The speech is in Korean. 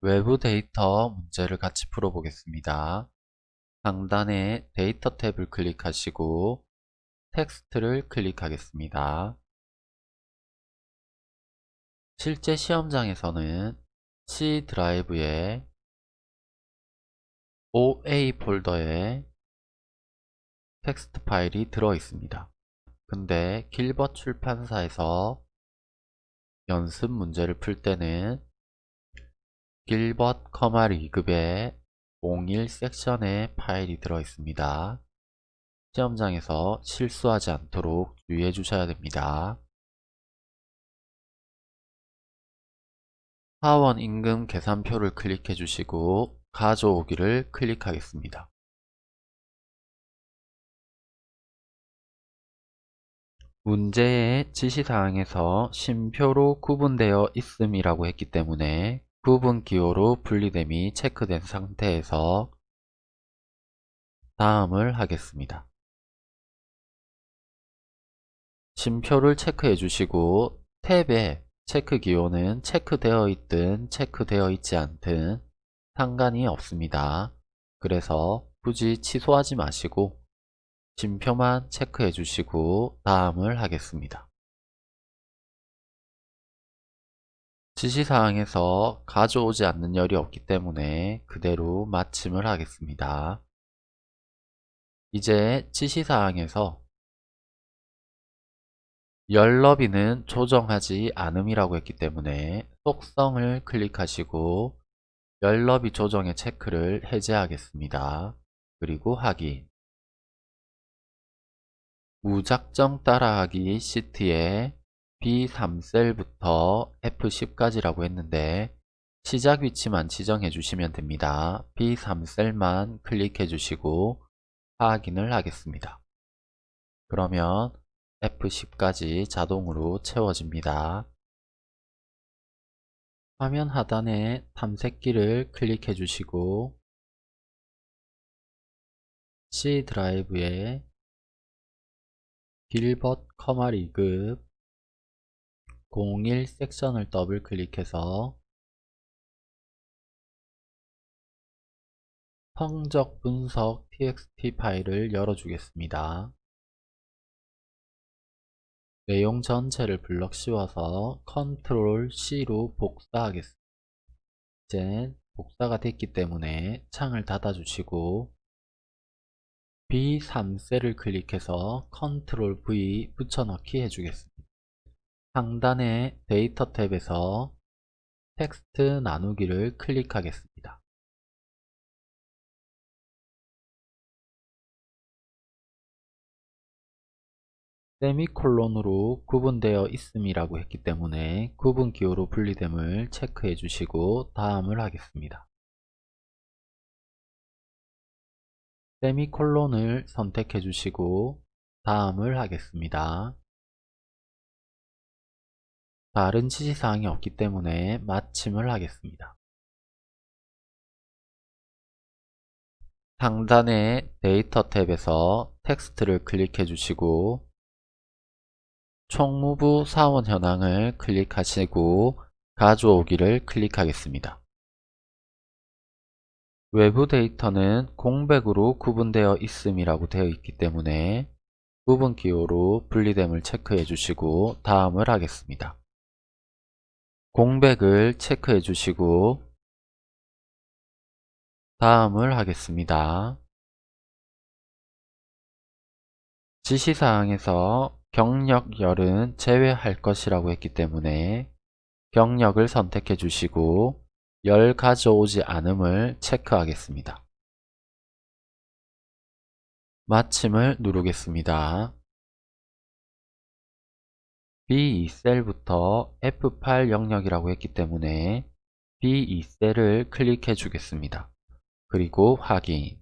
외부 데이터 문제를 같이 풀어보겠습니다. 상단에 데이터 탭을 클릭하시고 텍스트를 클릭하겠습니다. 실제 시험장에서는 C 드라이브에 OA 폴더에 텍스트 파일이 들어 있습니다. 근데 길벗 출판사에서 연습 문제를 풀 때는 길벗 커마 리급의 01 섹션에 파일이 들어 있습니다. 시험장에서 실수하지 않도록 주의해 주셔야 됩니다. 사원 임금 계산표를 클릭해 주시고 가져오기를 클릭하겠습니다. 문제의 지시사항에서 쉼표로 구분되어 있음이라고 했기 때문에 구분 기호로 분리됨이 체크된 상태에서 다음을 하겠습니다. 쉼표를 체크해 주시고 탭에 체크 기호는 체크되어 있든 체크되어 있지 않든 상관이 없습니다. 그래서 굳이 취소하지 마시고 쉼표만 체크해 주시고 다음을 하겠습니다. 지시사항에서 가져오지 않는 열이 없기 때문에 그대로 마침을 하겠습니다. 이제 지시사항에서 열 너비는 조정하지 않음이라고 했기 때문에 속성을 클릭하시고 열 너비 조정의 체크를 해제하겠습니다. 그리고 확인 무작정 따라하기 시트에 B3셀부터 F10까지라고 했는데 시작 위치만 지정해 주시면 됩니다. B3셀만 클릭해 주시고 확인을 하겠습니다. 그러면 F10까지 자동으로 채워집니다. 화면 하단에 탐색기를 클릭해 주시고 C 드라이브에 길벗 커마 리급 01 섹션을 더블 클릭해서 성적 분석 txt 파일을 열어주겠습니다. 내용 전체를 블럭 씌워서 컨트롤 C로 복사하겠습니다. 이제 복사가 됐기 때문에 창을 닫아주시고 B3셀을 클릭해서 컨트롤 V 붙여넣기 해주겠습니다. 상단의 데이터 탭에서 텍스트 나누기를 클릭하겠습니다. 세미콜론으로 구분되어 있음이라고 했기 때문에 구분 기호로 분리됨을 체크해 주시고 다음을 하겠습니다. 세미콜론을 선택해 주시고 다음을 하겠습니다. 다른 지시사항이 없기 때문에 마침을 하겠습니다. 상단의 데이터 탭에서 텍스트를 클릭해 주시고 총무부 사원 현황을 클릭하시고 가져오기를 클릭하겠습니다. 외부 데이터는 공백으로 구분되어 있음이라고 되어 있기 때문에 구분 기호로 분리됨을 체크해 주시고 다음을 하겠습니다. 공백을 체크해 주시고 다음을 하겠습니다. 지시사항에서 경력열은 제외할 것이라고 했기 때문에 경력을 선택해 주시고 열 가져오지 않음을 체크하겠습니다. 마침을 누르겠습니다. B2셀부터 F8 영역이라고 했기 때문에 B2셀을 클릭해 주겠습니다. 그리고 확인